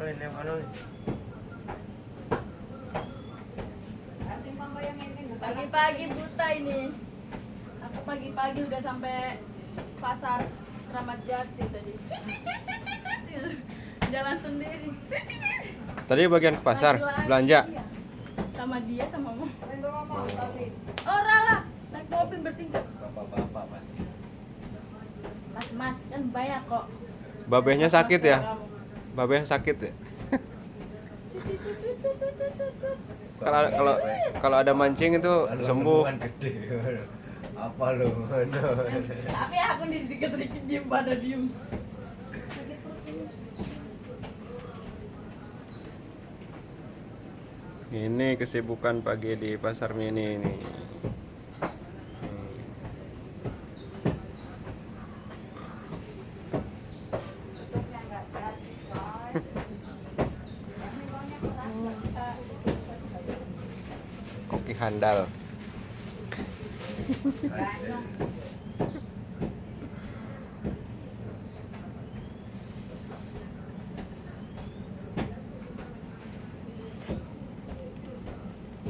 ano? Pagi-pagi buta ini. Aku pagi-pagi udah sampai pasar Kramat Jati tadi. Jalan sendiri. Tadi bagian ke pasar Lagi-lagi, belanja. iya. Sama dia sama mama. Ora lah, naik mobil bertingkat. Bapak-bapak pasti. Mas Mas kan banyak kok. Babehnya sakit ya? Babehnya sakit ya? Kalau kalau kalau ada mancing itu Kalau sembuh. gede. Apa lu? Ano? Tapi aku nih dikit-dikit diem pada diem. Ini kesibukan pagi di pasar mini ini. Koki handal.